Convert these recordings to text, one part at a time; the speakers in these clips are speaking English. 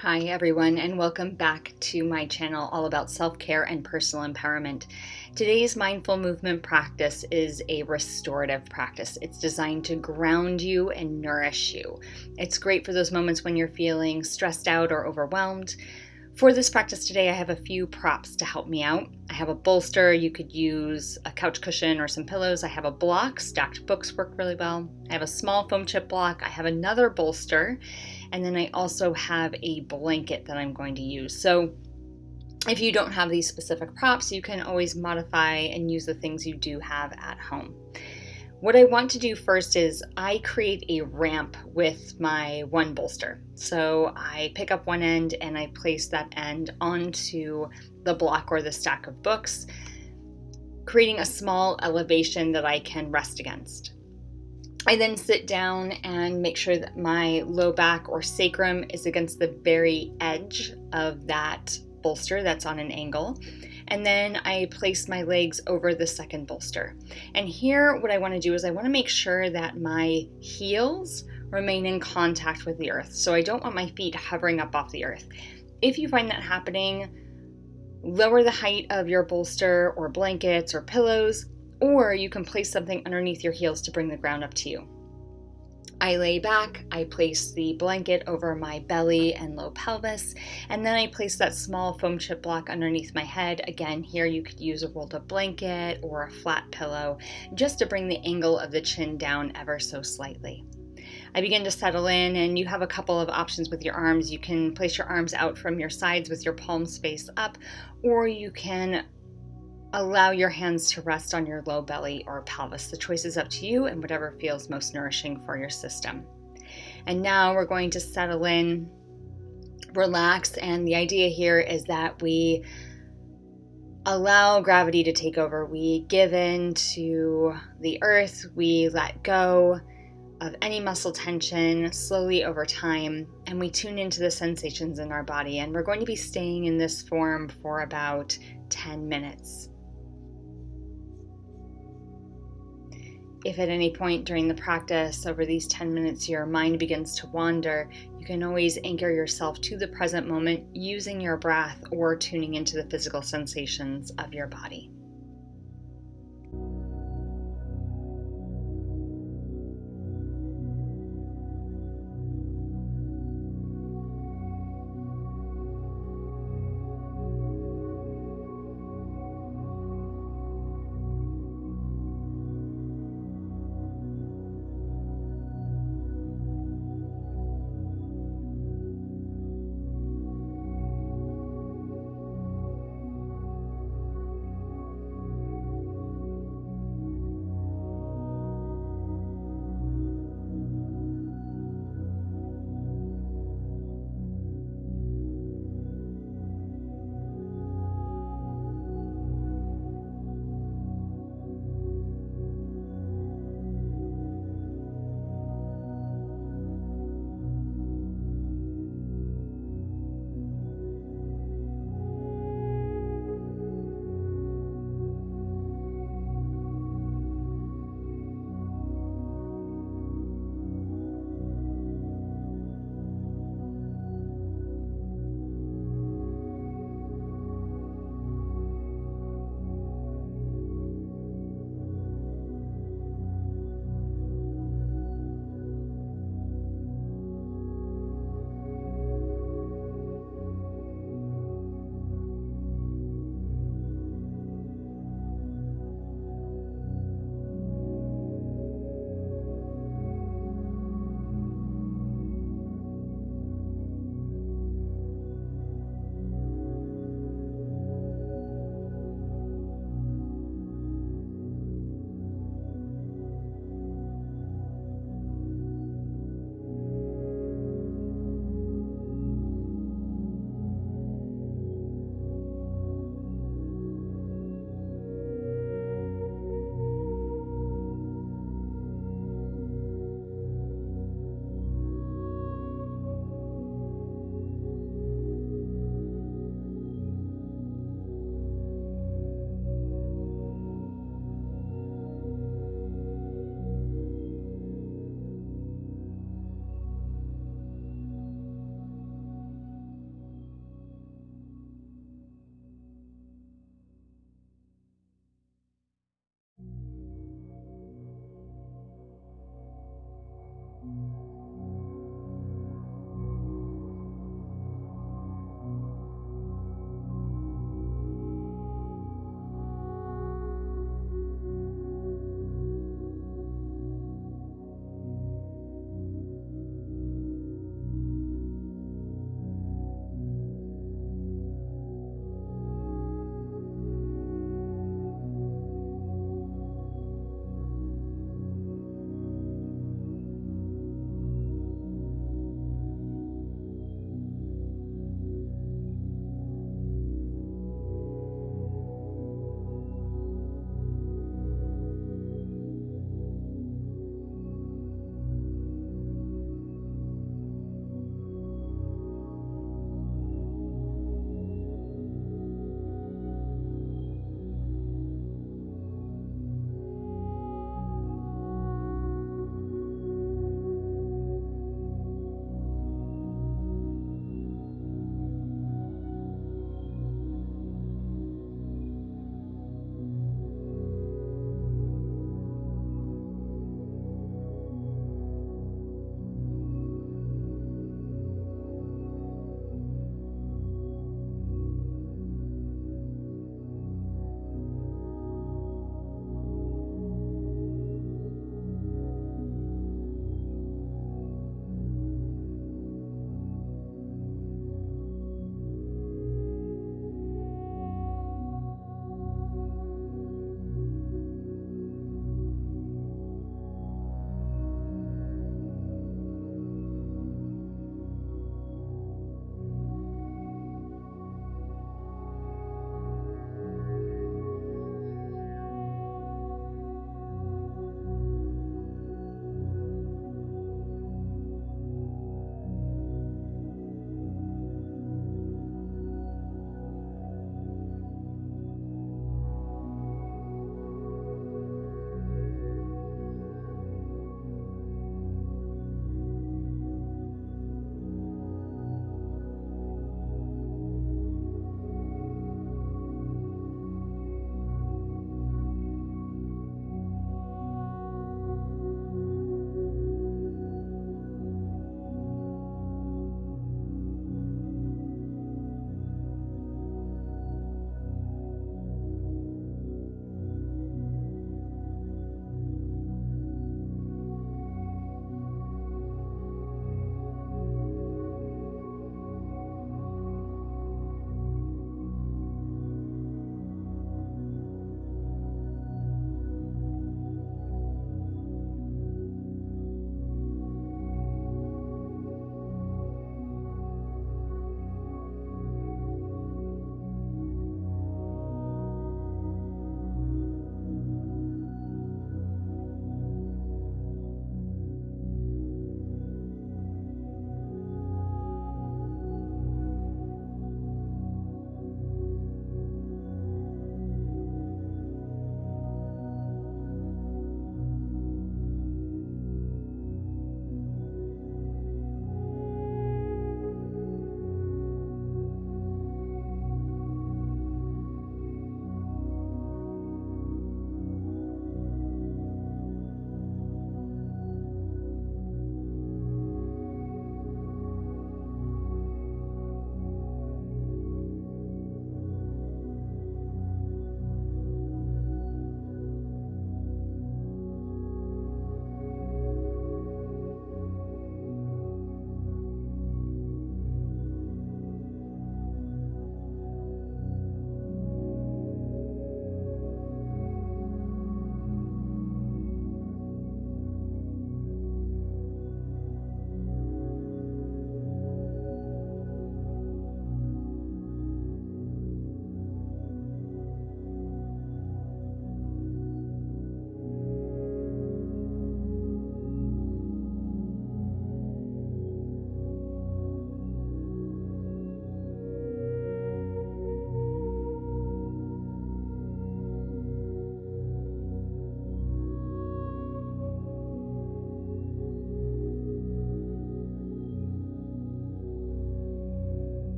Hi, everyone, and welcome back to my channel all about self care and personal empowerment. Today's mindful movement practice is a restorative practice. It's designed to ground you and nourish you. It's great for those moments when you're feeling stressed out or overwhelmed. For this practice today, I have a few props to help me out. I have a bolster, you could use a couch cushion or some pillows. I have a block, stacked books work really well. I have a small foam chip block. I have another bolster and then I also have a blanket that I'm going to use. So if you don't have these specific props, you can always modify and use the things you do have at home. What I want to do first is I create a ramp with my one bolster. So I pick up one end and I place that end onto the block or the stack of books, creating a small elevation that I can rest against. I then sit down and make sure that my low back or sacrum is against the very edge of that bolster that's on an angle. And then I place my legs over the second bolster. And here, what I want to do is I want to make sure that my heels remain in contact with the earth. So I don't want my feet hovering up off the earth. If you find that happening, lower the height of your bolster or blankets or pillows or you can place something underneath your heels to bring the ground up to you. I lay back, I place the blanket over my belly and low pelvis, and then I place that small foam chip block underneath my head. Again, here you could use a rolled up blanket or a flat pillow just to bring the angle of the chin down ever so slightly. I begin to settle in, and you have a couple of options with your arms. You can place your arms out from your sides with your palms face up, or you can Allow your hands to rest on your low belly or pelvis. The choice is up to you and whatever feels most nourishing for your system. And now we're going to settle in, relax, and the idea here is that we allow gravity to take over. We give in to the earth, we let go of any muscle tension slowly over time, and we tune into the sensations in our body. And we're going to be staying in this form for about 10 minutes. If at any point during the practice over these 10 minutes your mind begins to wander, you can always anchor yourself to the present moment using your breath or tuning into the physical sensations of your body.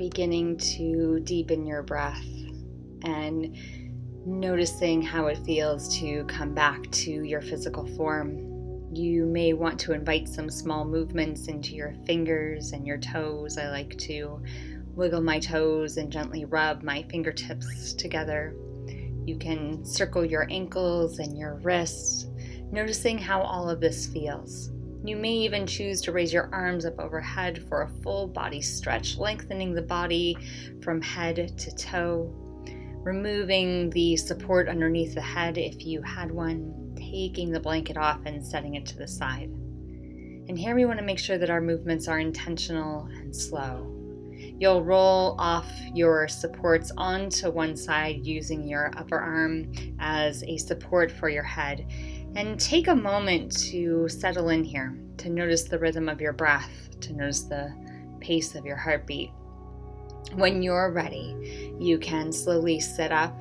Beginning to deepen your breath and noticing how it feels to come back to your physical form. You may want to invite some small movements into your fingers and your toes. I like to wiggle my toes and gently rub my fingertips together. You can circle your ankles and your wrists, noticing how all of this feels. You may even choose to raise your arms up overhead for a full body stretch, lengthening the body from head to toe, removing the support underneath the head if you had one, taking the blanket off and setting it to the side. And here we want to make sure that our movements are intentional and slow. You'll roll off your supports onto one side using your upper arm as a support for your head. And take a moment to settle in here, to notice the rhythm of your breath, to notice the pace of your heartbeat. When you're ready, you can slowly sit up,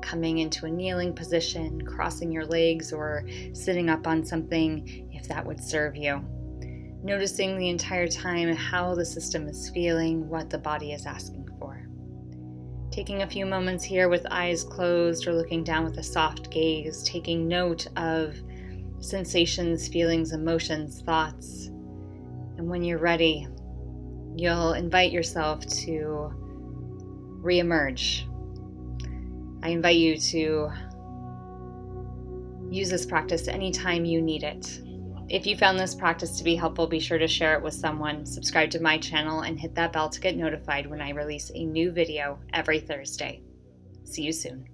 coming into a kneeling position, crossing your legs, or sitting up on something if that would serve you. Noticing the entire time how the system is feeling, what the body is asking. Taking a few moments here with eyes closed or looking down with a soft gaze, taking note of sensations, feelings, emotions, thoughts. And when you're ready, you'll invite yourself to reemerge. I invite you to use this practice anytime you need it. If you found this practice to be helpful, be sure to share it with someone, subscribe to my channel, and hit that bell to get notified when I release a new video every Thursday. See you soon.